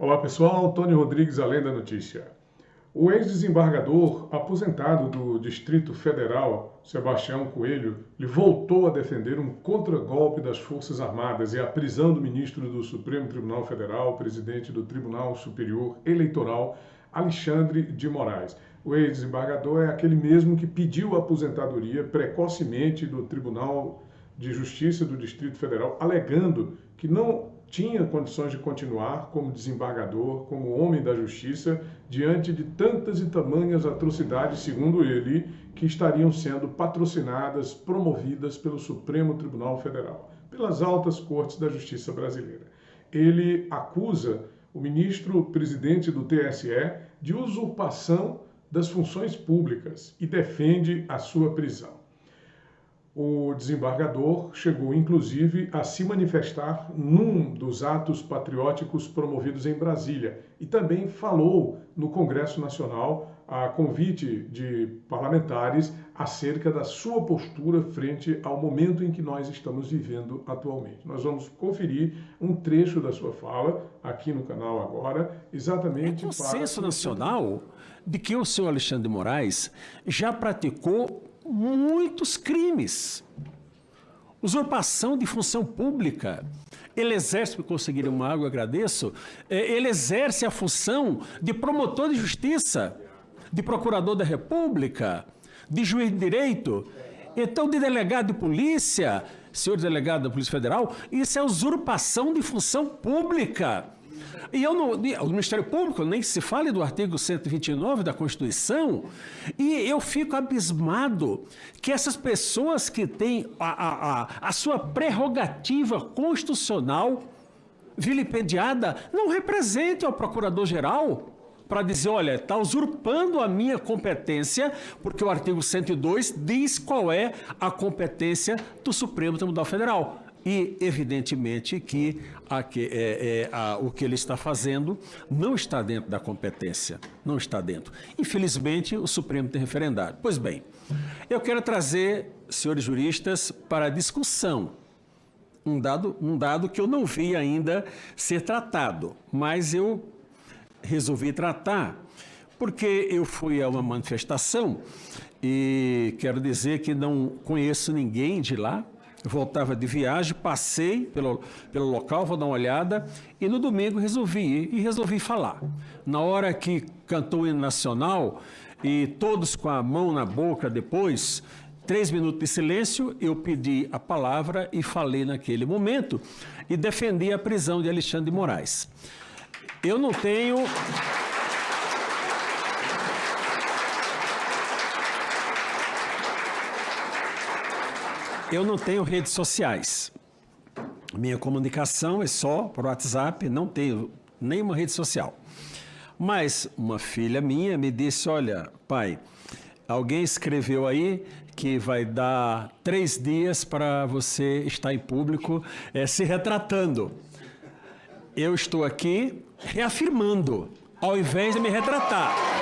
Olá pessoal, Tony Rodrigues, Além da Notícia. O ex-desembargador aposentado do Distrito Federal, Sebastião Coelho, lhe voltou a defender um contragolpe das Forças Armadas e a prisão do ministro do Supremo Tribunal Federal, presidente do Tribunal Superior Eleitoral, Alexandre de Moraes. O ex-desembargador é aquele mesmo que pediu a aposentadoria precocemente do Tribunal de Justiça do Distrito Federal, alegando que não tinha condições de continuar como desembargador, como homem da justiça, diante de tantas e tamanhas atrocidades, segundo ele, que estariam sendo patrocinadas, promovidas pelo Supremo Tribunal Federal, pelas altas cortes da justiça brasileira. Ele acusa o ministro presidente do TSE de usurpação das funções públicas e defende a sua prisão. O desembargador chegou, inclusive, a se manifestar num dos atos patrióticos promovidos em Brasília e também falou no Congresso Nacional, a convite de parlamentares, acerca da sua postura frente ao momento em que nós estamos vivendo atualmente. Nós vamos conferir um trecho da sua fala aqui no canal agora, exatamente é consenso para... nacional de que o senhor Alexandre de Moraes já praticou muitos crimes. Usurpação de função pública. Ele exerce, para conseguir uma água, agradeço, é, ele exerce a função de promotor de justiça, de procurador da República, de juiz de direito, então de delegado de polícia, senhor delegado da Polícia Federal, isso é usurpação de função pública. E eu no, o Ministério Público, nem se fale do artigo 129 da Constituição, e eu fico abismado que essas pessoas que têm a, a, a, a sua prerrogativa constitucional vilipendiada não representem ao Procurador-Geral para dizer, olha, está usurpando a minha competência, porque o artigo 102 diz qual é a competência do Supremo Tribunal Federal. E, evidentemente, que, a, que é, é, a, o que ele está fazendo não está dentro da competência, não está dentro. Infelizmente, o Supremo tem referendado. Pois bem, eu quero trazer, senhores juristas, para a discussão um dado, um dado que eu não vi ainda ser tratado, mas eu resolvi tratar porque eu fui a uma manifestação e quero dizer que não conheço ninguém de lá, voltava de viagem, passei pelo, pelo local, vou dar uma olhada, e no domingo resolvi ir e resolvi falar. Na hora que cantou o hino nacional, e todos com a mão na boca depois, três minutos de silêncio, eu pedi a palavra e falei naquele momento, e defendi a prisão de Alexandre de Moraes. Eu não tenho... Eu não tenho redes sociais. Minha comunicação é só por WhatsApp, não tenho nenhuma rede social. Mas uma filha minha me disse, olha, pai, alguém escreveu aí que vai dar três dias para você estar em público é, se retratando. Eu estou aqui reafirmando, ao invés de me retratar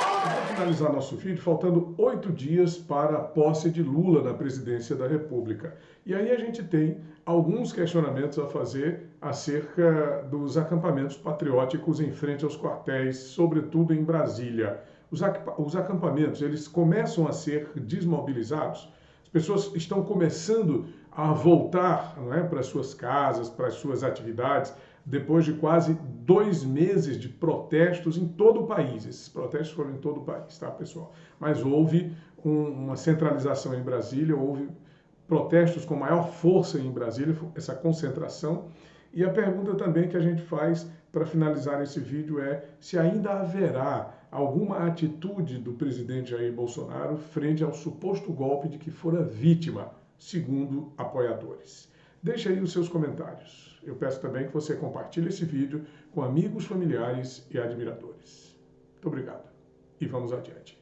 finalizar nosso vídeo, faltando oito dias para a posse de Lula na presidência da República. E aí a gente tem alguns questionamentos a fazer acerca dos acampamentos patrióticos em frente aos quartéis, sobretudo em Brasília. Os, os acampamentos, eles começam a ser desmobilizados, as pessoas estão começando a voltar é, para suas casas, para as suas atividades, depois de quase dois meses de protestos em todo o país. Esses protestos foram em todo o país, tá, pessoal? Mas houve um, uma centralização em Brasília, houve protestos com maior força em Brasília, essa concentração. E a pergunta também que a gente faz para finalizar esse vídeo é se ainda haverá alguma atitude do presidente Jair Bolsonaro frente ao suposto golpe de que fora vítima, segundo apoiadores. Deixe aí os seus comentários. Eu peço também que você compartilhe esse vídeo com amigos, familiares e admiradores. Muito obrigado e vamos adiante.